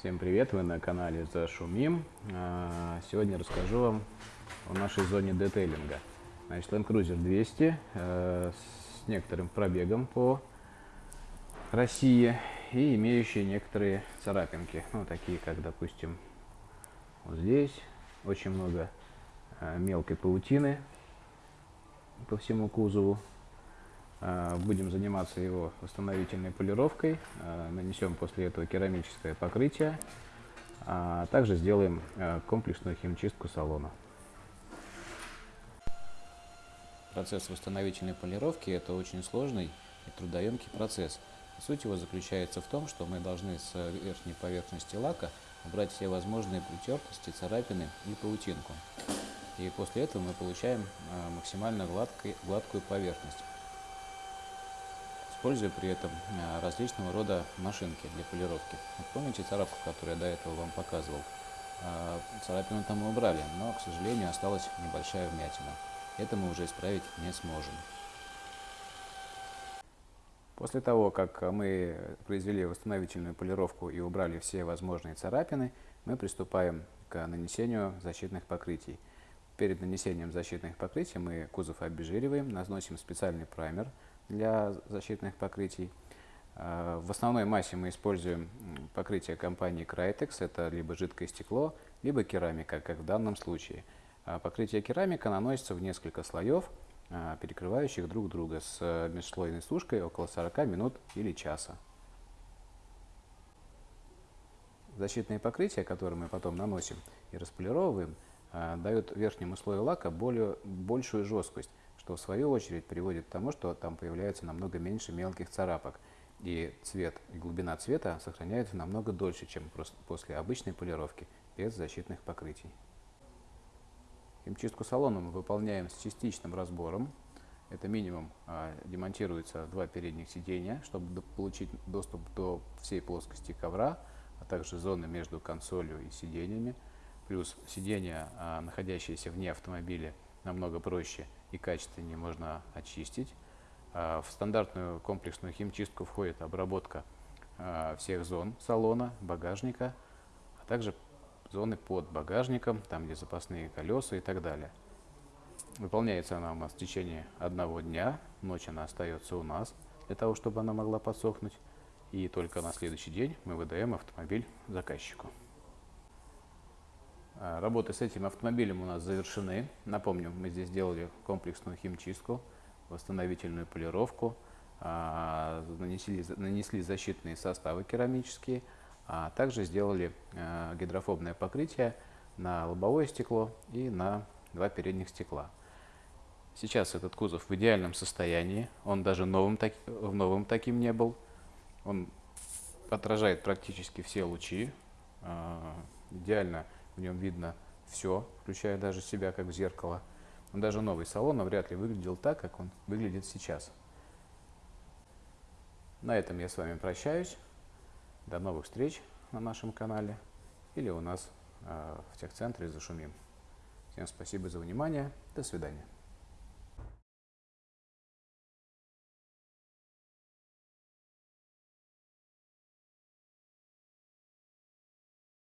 Всем привет, вы на канале Зашумим. А, сегодня расскажу вам о нашей зоне детейлинга. Значит, Land Cruiser 200 э, с некоторым пробегом по России и имеющие некоторые царапинки. Ну, такие как, допустим, вот здесь очень много э, мелкой паутины по всему кузову. Э, будем заниматься его восстановительной полировкой. Э, нанесем после этого керамическое покрытие. А также сделаем э, комплексную химчистку салона. Процесс восстановительной полировки – это очень сложный и трудоемкий процесс. Суть его заключается в том, что мы должны с верхней поверхности лака убрать все возможные притертости, царапины и паутинку. И после этого мы получаем максимально гладкой, гладкую поверхность используя при этом э, различного рода машинки для полировки. Вот помните царапку, которую я до этого вам показывал? Э, царапину там мы убрали, но, к сожалению, осталась небольшая вмятина. Это мы уже исправить не сможем. После того, как мы произвели восстановительную полировку и убрали все возможные царапины, мы приступаем к нанесению защитных покрытий. Перед нанесением защитных покрытий мы кузов обезжириваем, наносим специальный праймер – для защитных покрытий. А, в основной массе мы используем покрытие компании Crytex. Это либо жидкое стекло, либо керамика, как в данном случае. А, покрытие керамика наносится в несколько слоев, а, перекрывающих друг друга с межслойной сушкой около 40 минут или часа. Защитные покрытия, которые мы потом наносим и располировываем, дают верхнему слою лака более, большую жесткость, что в свою очередь приводит к тому, что там появляется намного меньше мелких царапок, и цвет и глубина цвета сохраняются намного дольше, чем после обычной полировки без защитных покрытий. Химчистку салона мы выполняем с частичным разбором. Это минимум а, демонтируется два передних сиденья, чтобы получить доступ до всей плоскости ковра, а также зоны между консолью и сиденьями. Плюс сиденья, а, находящиеся вне автомобиля, намного проще и качественнее можно очистить. А, в стандартную комплексную химчистку входит обработка а, всех зон салона, багажника, а также зоны под багажником, там где запасные колеса и так далее. Выполняется она у нас в течение одного дня, ночь она остается у нас, для того, чтобы она могла подсохнуть, и только на следующий день мы выдаем автомобиль заказчику. А, работы с этим автомобилем у нас завершены. Напомню, мы здесь сделали комплексную химчистку, восстановительную полировку, а, нанесли, нанесли защитные составы керамические, а также сделали а, гидрофобное покрытие на лобовое стекло и на два передних стекла. Сейчас этот кузов в идеальном состоянии, он даже новым, так, новым таким не был. Он отражает практически все лучи, идеально в нем видно все, включая даже себя, как в зеркало. Но даже новый салон вряд ли выглядел так, как он выглядит сейчас. На этом я с вами прощаюсь. До новых встреч на нашем канале или у нас э, в техцентре «Зашумим». Всем спасибо за внимание. До свидания.